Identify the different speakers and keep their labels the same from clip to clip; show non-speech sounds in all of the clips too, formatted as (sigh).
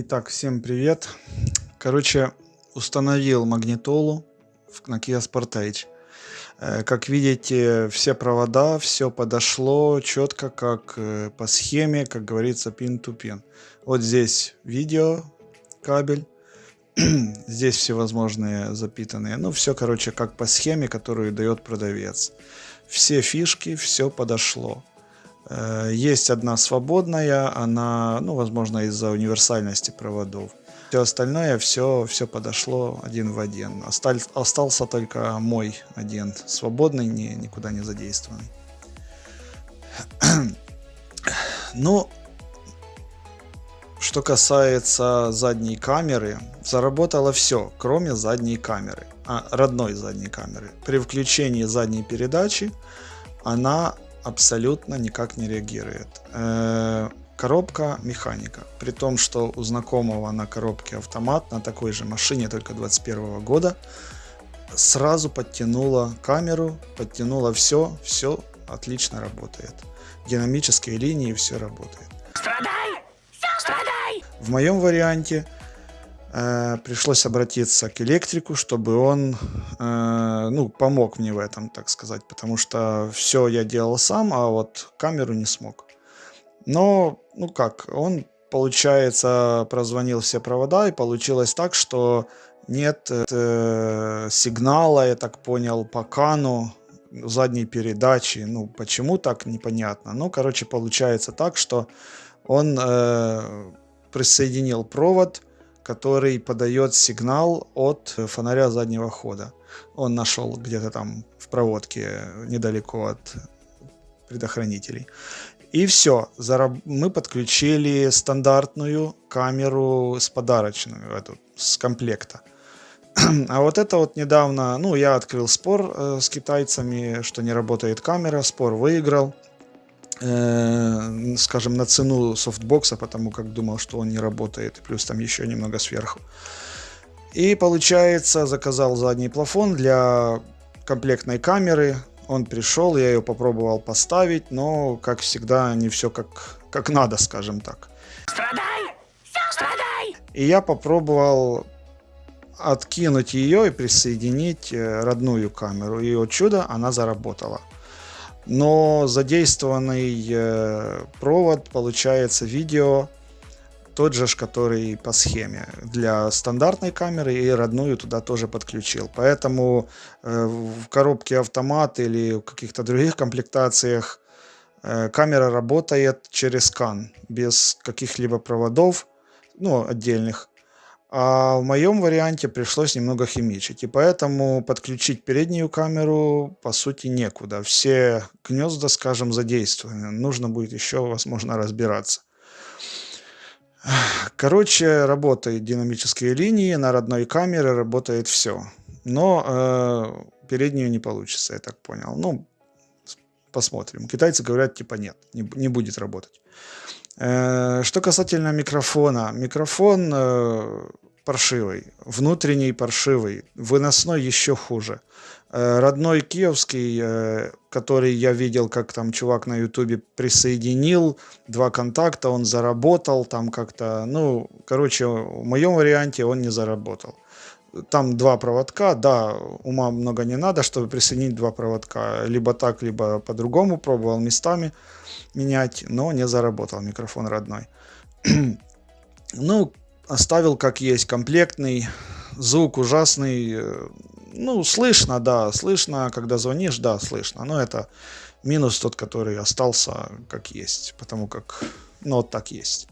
Speaker 1: Итак, всем привет. Короче, установил магнитолу на Kia Sportage. Э, как видите, все провода, все подошло четко, как э, по схеме, как говорится, пин-то-пин. Вот здесь видео, кабель. (clears throat) здесь всевозможные запитанные. Ну, все, короче, как по схеме, которую дает продавец. Все фишки, все подошло. Э, есть одна свободная, она, ну, возможно, из-за универсальности проводов. Все остальное, все, все подошло один в один. Осталь, остался только мой один свободный, не, никуда не задействованный. (clears throat) ну, что касается задней камеры, заработало все, кроме задней камеры, а, родной задней камеры. При включении задней передачи она абсолютно никак не реагирует. Э, коробка механика. При том, что у знакомого на коробке автомат на такой же машине, только 21 года, сразу подтянула камеру, подтянула все, все отлично работает. Динамические линии, все работает. Страдай! Страдай! В моем варианте пришлось обратиться к электрику, чтобы он э, ну, помог мне в этом, так сказать, потому что все я делал сам, а вот камеру не смог. Но, ну как, он, получается, прозвонил все провода, и получилось так, что нет э, сигнала, я так понял, по кану задней передачи. Ну, почему так, непонятно. Ну, короче, получается так, что он э, присоединил провод который подает сигнал от фонаря заднего хода. Он нашел где-то там в проводке недалеко от предохранителей. И все, мы подключили стандартную камеру с подарочную, эту, с комплекта. (clears throat) А вот это вот недавно, ну, я открыл спор э, с китайцами, что не работает камера, спор выиграл. Э, скажем, на цену софтбокса, потому как думал, что он не работает, плюс там еще немного сверху. И получается, заказал задний плафон для комплектной камеры. Он пришел, я ее попробовал поставить, но, как всегда, не все как, как надо, скажем так. Страдай! Страдай! И я попробовал откинуть ее и присоединить э, родную камеру. И от чудо она заработала но задействованный э, провод получается видео тот же, который по схеме для стандартной камеры и родную туда тоже подключил. Поэтому э, в коробке автомат или в каких-то других комплектациях э, камера работает через CAN без каких-либо проводов, ну, отдельных. А в моем варианте пришлось немного химичить. И поэтому подключить переднюю камеру по сути некуда. Все гнезда, скажем, задействованы. Нужно будет еще, возможно, разбираться. Короче, работают динамические линии, на родной камере работает все. Но э, переднюю не получится, я так понял. Ну, посмотрим. Китайцы говорят, типа нет, не, не будет работать. Э, что касательно микрофона. Микрофон э, паршивый, внутренний паршивый, выносной еще хуже. Э, родной киевский, который я видел, как там чувак на ютубе присоединил, два контакта, он заработал там как-то, ну, короче, в моем варианте он не заработал. Там два проводка, да, ума много не надо, чтобы присоединить два проводка. Либо так, либо по-другому, пробовал местами менять, но не заработал микрофон родной. (clears throat) ну, оставил как есть, комплектный, звук ужасный, э, ну, слышно, да, слышно, когда звонишь, да, слышно, но это минус тот, который остался как есть, потому как, ну, вот так есть.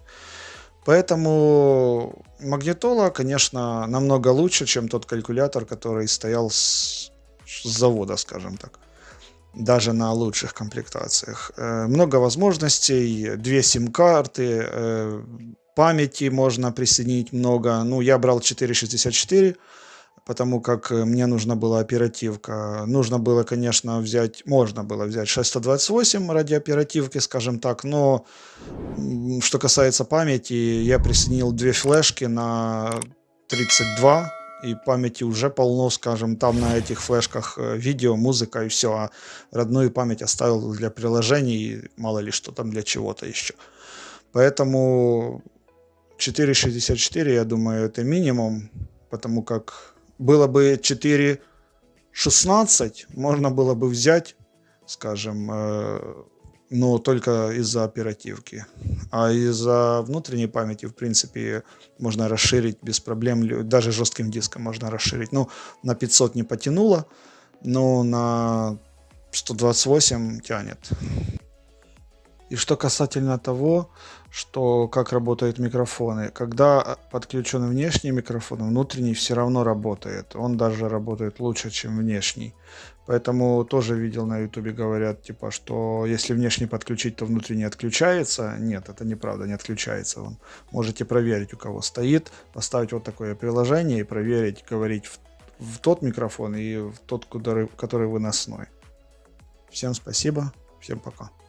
Speaker 1: Поэтому магнитола, конечно, намного лучше, чем тот калькулятор, который стоял с, с завода, скажем так даже на лучших комплектациях. Э, много возможностей, две сим-карты, э, памяти можно присоединить много. Ну, я брал 464, потому как э, мне нужна была оперативка. Нужно было, конечно, взять, можно было взять 628 ради оперативки, скажем так, но что касается памяти, я присоединил две флешки на 32 и памяти уже полно, скажем, там на этих флешках э, видео, музыка и все, а родную память оставил для приложений, мало ли что там для чего-то еще. Поэтому 4.64, я думаю, это минимум, потому как было бы 4.16, можно было бы взять, скажем, э, но только из-за оперативки. А из-за внутренней памяти, в принципе, можно расширить без проблем, даже жестким диском можно расширить. Ну, на 500 не потянуло, но на 128 тянет. И что касательно того, что как работают микрофоны. Когда подключен внешний микрофон, внутренний все равно работает. Он даже работает лучше, чем внешний. Поэтому тоже видел на ютубе говорят, типа, что если внешний подключить, то внутренний отключается. Нет, это неправда, не отключается он. Можете проверить, у кого стоит, поставить вот такое приложение и проверить, говорить в, в тот микрофон и в тот, который, который выносной. Всем спасибо, всем пока.